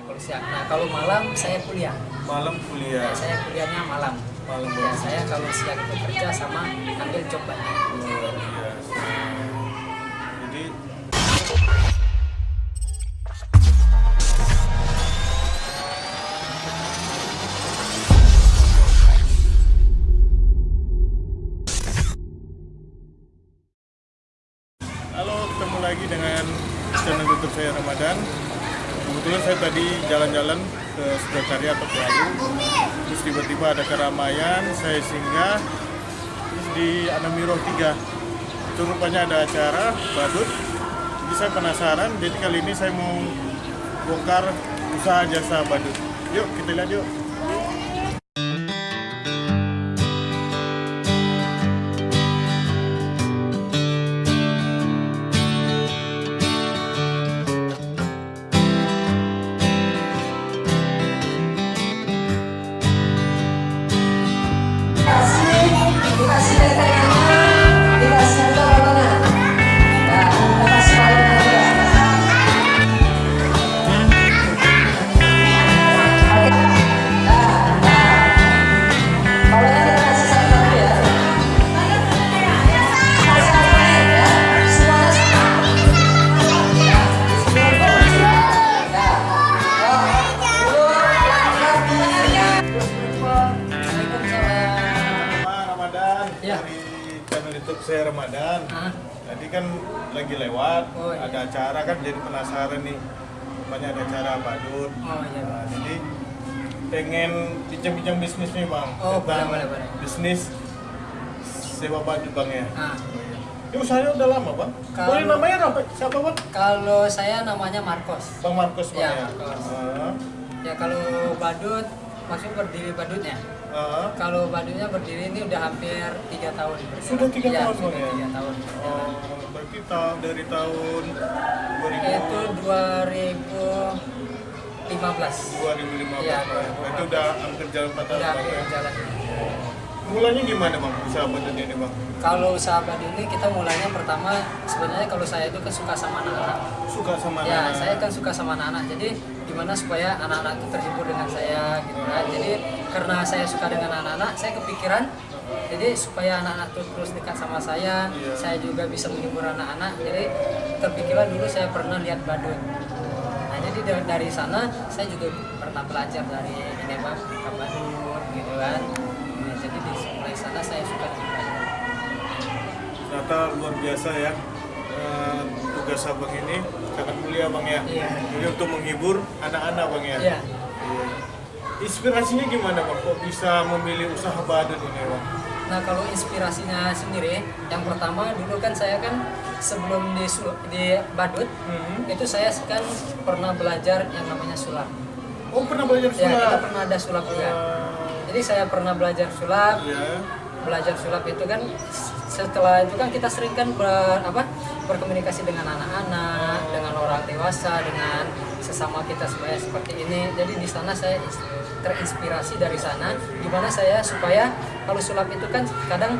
Nah, kalau siang. Nah, kalau malam saya kuliah. Malam kuliah. Ya, saya kuliahnya malam. Malam Ya, saya kalau siang itu kerja sama ambil. Luar biasa. Jadi Halo, ketemu lagi dengan channel YouTube saya Ramadan. Kebetulan saya tadi jalan-jalan ke Sudakarya atau Palu, terus tiba-tiba ada keramaian, saya singgah terus di Anamiro 3. Itu rupanya ada acara badut. Jadi saya penasaran, jadi kali ini saya mau bongkar usaha jasa badut. Yuk, kita lihat yuk. Penasaran nih. Rupanya ada acara badut. Oh iya. Nah, jadi pengen bincang-bincang bisnis nih bang. Oh, Tentang boleh, boleh, boleh. Bisnis sewa badut bang ya. Ah. Ini usahanya udah lama bang. Kalau- Boleh namanya apa? Siapa bang? Kalau saya namanya Marcos. Bang Markus bang Ya, ya. Ah, Ya kalau badut, maksudnya berdiri badutnya. ah. Kalau badutnya berdiri ini udah hampir tiga tahun. Sudah tiga Ya, tahun, Sudah Bang, ya? tiga tahun. berjalan. Oh, berarti tahun dari tahun 2000 Itu 2015. 2015 Iya, Bang. Itu udah hampir jalan 4 tahun Udah Bang, hampir ya. jalan. Mulanya gimana bang usaha badut ini bang? Kalau usaha badut ini kita mulainya pertama sebenarnya kalau saya itu kan suka sama anak-anak. Suka sama Ya, anak? saya kan suka sama anak-anak. Jadi gimana supaya anak-anak itu terhibur dengan saya gitu kan. Jadi karena saya suka dengan anak-anak, saya kepikiran jadi supaya anak-anak terus dekat sama saya, Iya. saya juga bisa menghibur anak-anak. Jadi terpikirlah dulu saya pernah lihat badut. Nah, jadi dari, dari sana saya juga pernah belajar dari ini buka badut gitu kan. Nah, jadi di mulai sana saya suka badut. Ternyata luar biasa ya eh, tugas abang ini sangat mulia bang ya. Iya. Jadi untuk menghibur anak-anak bang ya. Iya. Iya. Inspirasinya gimana bang? Kok bisa memilih usaha badut ini bang? Nah kalau inspirasinya sendiri, yang pertama dulu kan saya kan sebelum di, di Badut, Hmm. itu saya kan pernah belajar yang namanya sulap. Oh pernah belajar Ya kita sulap? pernah ada sulap juga. Eh, Jadi saya pernah belajar sulap, Iya. belajar sulap itu kan setelah itu kan kita sering kan ber, apa berkomunikasi dengan anak-anak, dengan orang dewasa, dengan sesama kita supaya seperti ini. Jadi di sana saya terinspirasi dari sana, gimana saya supaya kalau sulap itu kan kadang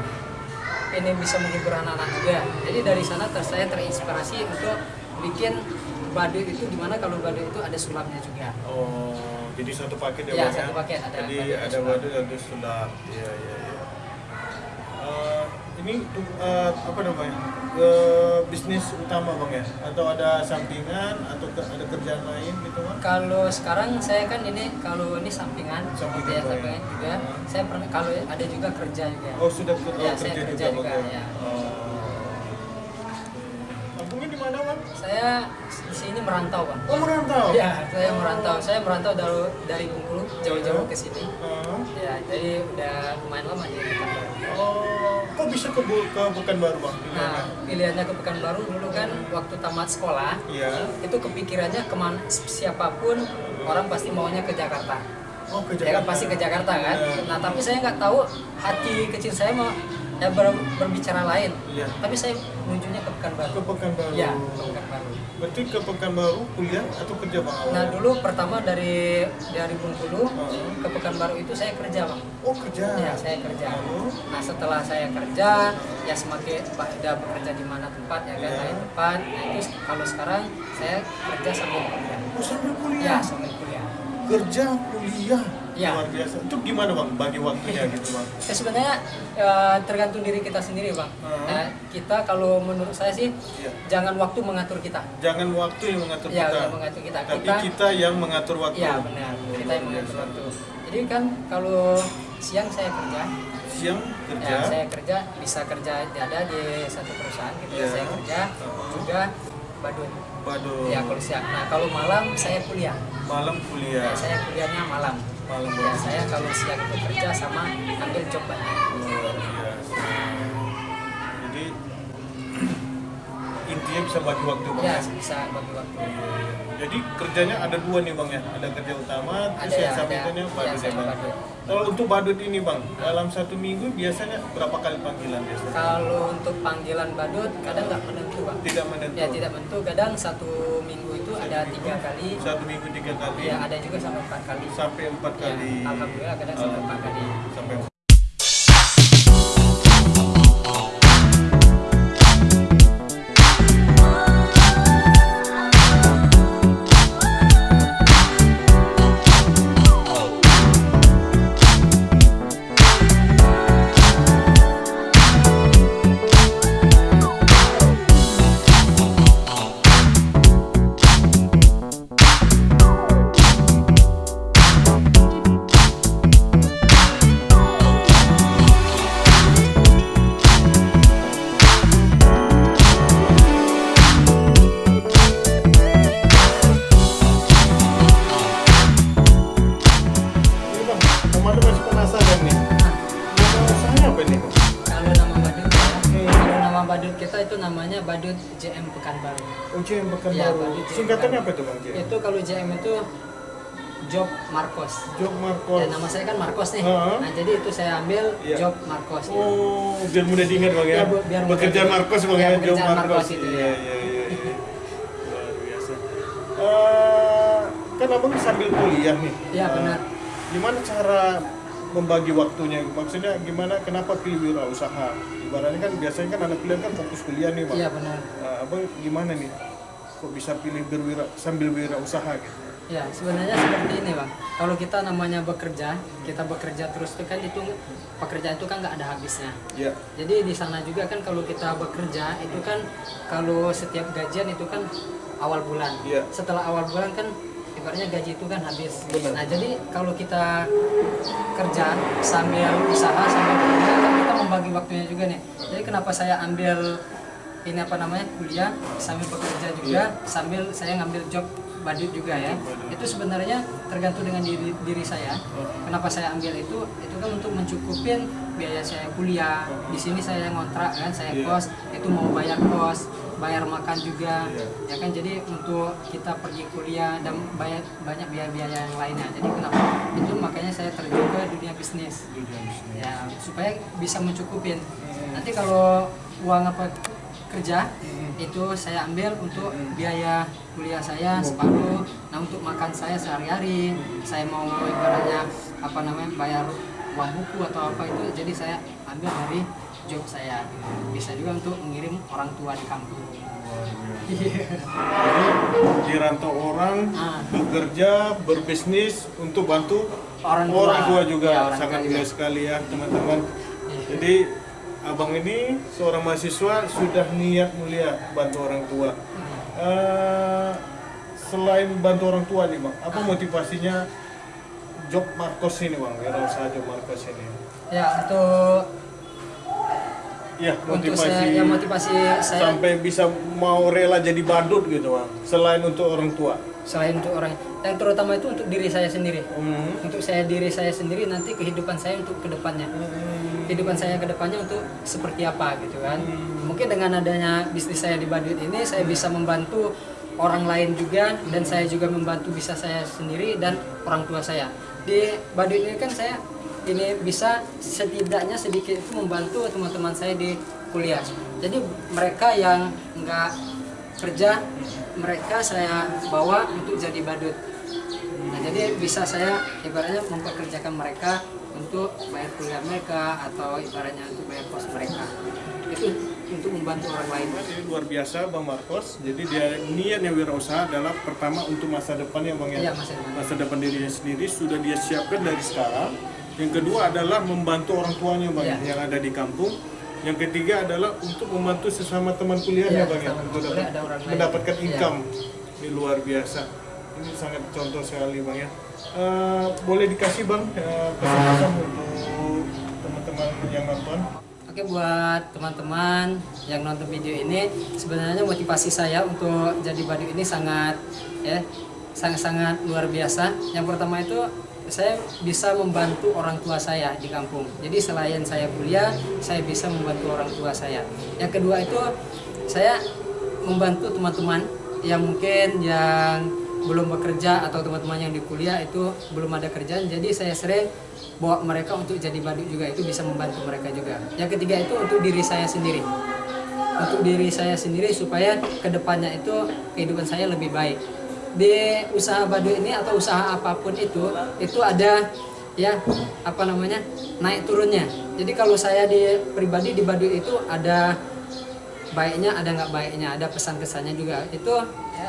ini bisa menghibur anak-anak juga. Jadi dari sana ter- saya terinspirasi untuk bikin badut itu gimana kalau badut itu ada sulapnya juga. Oh, jadi satu paket ya, Ya, Bang, satu paket, ada Jadi ada sulap. badut ada sulap. Iya, iya, iya. Ini eh, apa namanya? Eh, bisnis utama bang ya? Atau ada sampingan atau ke- ada kerjaan lain gitu bang? Kalau sekarang saya kan ini kalau ini sampingan, Sampingan, gitu ya, Pak, ya. juga. Saya pernah kalau ada juga kerja juga. Oh sudah Iya, oh, saya kerja, kerja juga, juga, bang ya. Oh. Kampungnya di mana bang? Saya di sini merantau, Bang. Oh merantau. Ya, saya merantau. Saya merantau dari dari Bengkulu jauh-jauh ke sini. Oh. Ya, jadi udah lumayan lama di. Oh, kok bisa ke, ke Pekanbaru bang? Nah, pilihannya ke Pekanbaru dulu kan waktu tamat sekolah, Iya. itu kepikirannya ke mana siapa pun orang pasti maunya ke Jakarta. Oh ke Ya kan pasti ke Jakarta kan. Iya. Nah tapi saya nggak tahu hati kecil saya mau ya ber- berbicara lain Iya. tapi saya menujunya ke Pekanbaru Ke Pekanbaru. ya ke Pekanbaru Berarti ke Pekanbaru kuliah atau kerja bang awal? nah dulu pertama dari dari Bengkulu Hmm. ke Pekanbaru itu saya kerja bang Oh kerja. ya saya kerja Lalu? nah setelah saya kerja ya semakin udah bekerja di mana tempat ya kan Iya. lain tempat nah itu kalau sekarang saya kerja sambil kuliah Oh sambil ya kuliah. sambil kuliah Kerja kuliah. Iya. Luar biasa. Itu gimana bang? Bagi waktunya gitu bang. Ya, sebenarnya eh, tergantung diri kita sendiri bang. Hmm. Nah, kita kalau menurut saya sih Iya. jangan waktu mengatur kita. Jangan waktu yang mengatur Ya, kita. yang mengatur kita. Tapi Kita- kita, yang mengatur waktu. Iya benar. Kita yang mengatur waktu. Jadi kan kalau siang saya kerja, Siang kerja. ya saya kerja bisa kerja ada di satu perusahaan gitu ya Iya. saya kerja Hmm. juga badut. Waduh. Ya kalau siang. Nah kalau malam saya kuliah. Malam Ya, kuliah. saya kuliahnya malam. Ya saya kalau siang itu kerja sama ambil banyak. Intinya bisa bagi waktu bang. Ya bisa bagi waktu. Jadi kerjanya ada dua nih bang ya, ada kerja utama, terus Ada yang ya, sampingannya badut Ya, ya bang. badut. Kalau untuk badut ini bang, dalam satu minggu biasanya berapa kali panggilan biasanya? Kalau untuk panggilan badut kadang nggak menentu bang. Tidak menentu. Ya tidak menentu. Kadang satu minggu itu Satu ada minggu, tiga kali. Satu minggu tiga kali. Ya ada juga sampai empat kali. Sampai empat Ya, kali. alhamdulillah kadang sampai empat kali. Sampai Ini badut JM Pekanbaru. UJM Ya, Pekanbaru. JM Singkatannya apa itu bang? JM? Itu kalau JM itu Job Marcos. Jok Marcos. Ya, nama saya kan Marcos nih. Ha. Nah jadi itu saya ambil Iya. Job Marcos. ya. Oh, biar mudah diingat bang ya. Ya, bu- biar mudah Pekerjaan. Marcos bang Ya, ya, pekerjaan Marcos. Marcos itu, Iya, ya. iya, iya, iya. Luar biasa. Eh, kan abang sambil kuliah nih. Iya, Eh, benar. Gimana cara membagi waktunya? Maksudnya gimana? Kenapa pilih wirausaha? Ibaratnya kan biasanya kan anak kuliah kan fokus kuliah nih bang. Iya benar. Eh, abang gimana nih? Kok bisa pilih berwira sambil wirausaha gitu? Ya, sebenarnya seperti ini, Bang. Kalau kita namanya bekerja, kita bekerja terus itu kan itu pekerjaan itu kan nggak ada habisnya. Iya. Jadi di sana juga kan kalau kita bekerja itu kan kalau setiap gajian itu kan awal bulan. Iya. Setelah awal bulan kan ibaratnya gaji itu kan habis. Benar. Nah, jadi kalau kita kerja sambil usaha sambil kerja kan kita membagi waktunya juga nih. Jadi kenapa saya ambil ini apa namanya kuliah sambil bekerja juga sambil saya ngambil job badut juga ya. Itu sebenarnya tergantung dengan diri diri saya. Kenapa saya ambil itu? Itu kan untuk mencukupin biaya saya kuliah. Di sini saya ngontrak kan saya Iya. kos itu mau bayar kos bayar makan juga Iya. ya kan? Jadi untuk kita pergi kuliah dan bayar banyak biaya-biaya yang lainnya. Jadi kenapa? Itu makanya saya terjun ke dunia bisnis. Ya supaya bisa mencukupin. Nanti kalau uang apa kerja itu saya ambil untuk biaya kuliah saya separuh. Nah untuk makan saya sehari-hari saya mau ibaratnya apa namanya bayar uang buku atau apa itu. Jadi saya ambil dari job saya bisa juga untuk mengirim orang tua di kampung Jadi dirantau orang Ah. bekerja berbisnis untuk bantu Orang tua. juga Ya, orang sangat tua mulia juga. sekali ya teman-teman. Iya. Jadi abang ini seorang mahasiswa sudah niat mulia bantu orang tua. Eh, selain bantu orang tua nih bang, apa motivasinya job Marcos ini bang? Wirausaha job Marcos ini. ya untuk Ya untuk motivasi saya ya motivasi saya. sampai bisa mau rela jadi badut gitu bang. Selain untuk orang tua. selain untuk orang yang terutama itu untuk diri saya sendiri. Hmm. untuk saya diri saya sendiri nanti kehidupan saya untuk ke depannya. Kehidupan saya ke depannya untuk seperti apa gitu kan. Mungkin dengan adanya bisnis saya di Badut ini saya bisa membantu orang lain juga dan saya juga membantu bisa saya sendiri dan orang tua saya. Di Badut ini kan saya ini bisa setidaknya sedikit itu membantu teman-teman saya di kuliah. Jadi mereka yang nggak kerja, mereka saya bawa untuk jadi badut. Nah, jadi bisa saya ibaratnya mempekerjakan mereka untuk bayar kuliah mereka atau ibaratnya untuk bayar kos mereka. Itu untuk membantu orang lain. Jadi luar biasa Bang Marcos. Jadi dia niatnya wirausaha adalah pertama untuk masa depan ya Bang ya. Iya, masa depan. Masa depan dirinya sendiri sudah dia siapkan dari sekarang. Yang kedua adalah membantu orang tuanya Bang Iya. yang ada di kampung. Yang ketiga adalah untuk membantu sesama teman kuliahnya Iya, Bang ya. Untuk ada orang lain. mendapatkan Iya. income. Ini luar biasa. Ini sangat contoh sekali Bang ya. Eh, boleh dikasih Bang eh, pesan-pesan untuk teman-teman yang nonton? Oke buat teman-teman yang nonton video ini sebenarnya motivasi saya untuk jadi badut ini sangat ya sangat-sangat luar biasa. Yang pertama itu saya bisa membantu orang tua saya di kampung. Jadi selain saya kuliah, saya bisa membantu orang tua saya. Yang kedua itu saya membantu teman-teman yang mungkin yang belum bekerja atau teman-teman yang di kuliah itu belum ada kerjaan. Jadi saya sering bawa mereka untuk jadi badut juga itu bisa membantu mereka juga. Yang ketiga itu untuk diri saya sendiri. Untuk diri saya sendiri supaya ke depannya itu kehidupan saya lebih baik. Di usaha badut ini atau usaha apa pun itu itu ada ya apa namanya naik turunnya. Jadi kalau saya di pribadi di badut itu ada baiknya ada nggak baiknya ada pesan kesannya juga itu ya,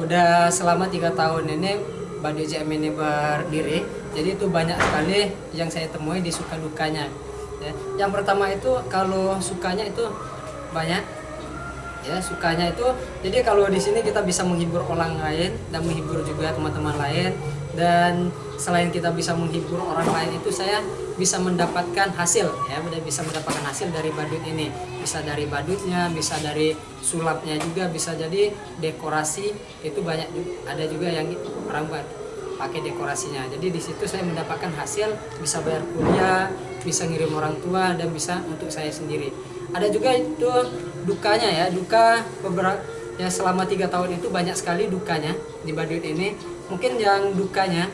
udah selama tiga tahun ini Badut JM ini berdiri jadi itu banyak sekali yang saya temui di suka dukanya ya. yang pertama itu kalau sukanya itu banyak ya sukanya itu. Jadi kalau di sini kita bisa menghibur orang lain dan menghibur juga teman-teman lain. Dan selain kita bisa menghibur orang lain itu saya bisa mendapatkan hasil ya bisa mendapatkan hasil dari badut ini. Bisa dari badutnya bisa dari sulapnya juga bisa jadi dekorasi itu banyak ada juga yang orang buat pakai dekorasinya. Jadi di situ saya mendapatkan hasil bisa bayar kuliah bisa ngirim orang tua dan bisa untuk saya sendiri. Ada juga itu dukanya ya duka beberapa ya selama tiga tahun itu banyak sekali dukanya di badut ini. Mungkin yang dukanya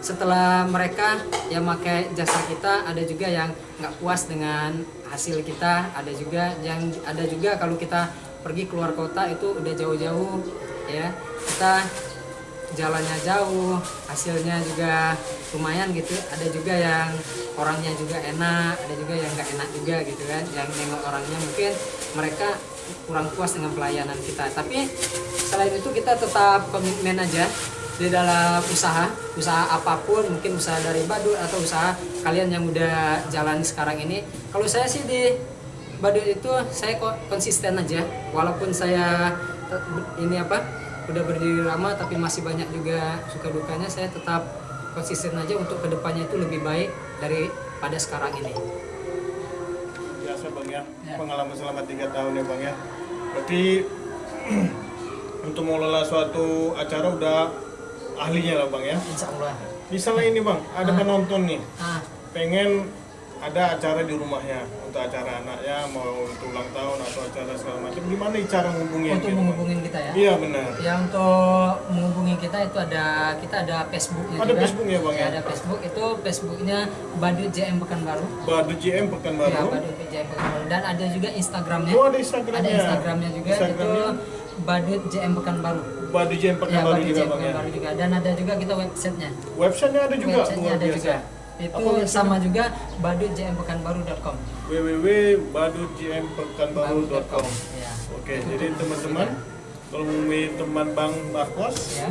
setelah mereka yang pakai jasa kita ada juga yang nggak puas dengan hasil kita ada juga yang ada juga kalau kita pergi keluar kota itu udah jauh-jauh ya. Kita jalannya jauh hasilnya juga lumayan gitu. Ada juga yang orangnya juga enak ada juga yang nggak enak juga gitu kan yang nengok orangnya mungkin mereka kurang puas dengan pelayanan kita. Tapi selain itu kita tetap komitmen aja di dalam usaha usaha apa pun mungkin usaha dari badut atau usaha kalian yang udah jalan sekarang ini. Kalau saya sih di badut itu saya kok konsisten aja. Walaupun saya ini apa udah berdiri lama tapi masih banyak juga suka dukanya saya tetap konsisten aja untuk ke depannya itu lebih baik daripada sekarang ini biasa bang ya. Ya. pengalaman selama tiga tahun ya bang ya. Berarti untuk mengelola suatu acara udah ahlinya lah bang ya. Insya Allah. Misalnya ini bang ada penonton nih. Ah. Pengen ada acara di rumahnya untuk acara anaknya mau untuk ulang tahun atau acara segala macam gimana cara menghubungi untuk menghubungin kita ya iya benar Ya untuk menghubungi kita itu ada kita ada Facebooknya Ada juga. Facebook ya, Bang, ya? Ada Facebook itu Facebooknya Badut JM Pekanbaru. Badu Ya, Pekanbaru Badut JM Pekanbaru dan ada juga Instagramnya. oh ada Instagramnya Ada Instagramnya juga Instagramnya itu Badut JM Pekanbaru. Badu GM Ya, Pekanbaru Badut juga JM ya Pekanbaru juga dan ada juga kita websitenya. websitenya ada juga Websitenya ada biasa. juga. Itu websitenya? sama juga badutjmpekanbaru.com. www.badujmpekanbaru.com Ya. Oke, jadi teman-teman kalau mau teman Bang Marcos, Ya.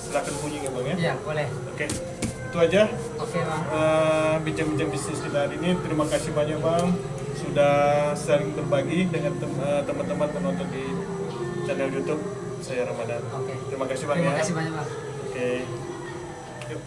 silakan kunjungi ya Bang ya. Ya, boleh. Oke, itu aja Oke, Bang. eh, bincang-bincang bisnis kita hari ini. Terima kasih banyak Bang sudah saling berbagi dengan eh, teman-teman penonton di channel YouTube saya Ramadan. Oke. Terima kasih Bang Terima ya. kasih banyak, Bang. Oke. Yuk.